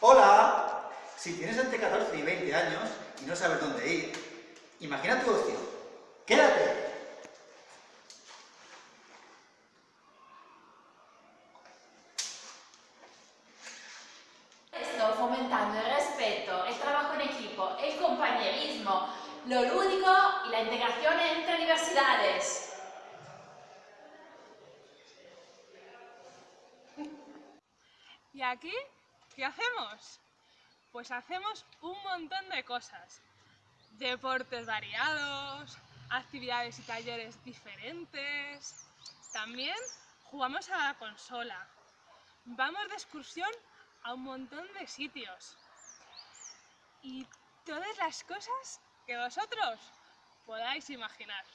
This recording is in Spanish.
Hola, si tienes entre 14 y 20 años y no sabes dónde ir, imagina tu opción. Quédate, fomentando el respeto, el trabajo en equipo, el compañerismo, lo lúdico y la integración entre universidades. ¿Y aquí qué hacemos? Pues hacemos un montón de cosas. Deportes variados, actividades y talleres diferentes. También jugamos a la consola. Vamos de excursión a un montón de sitios. Y todas las cosas que vosotros podáis imaginar.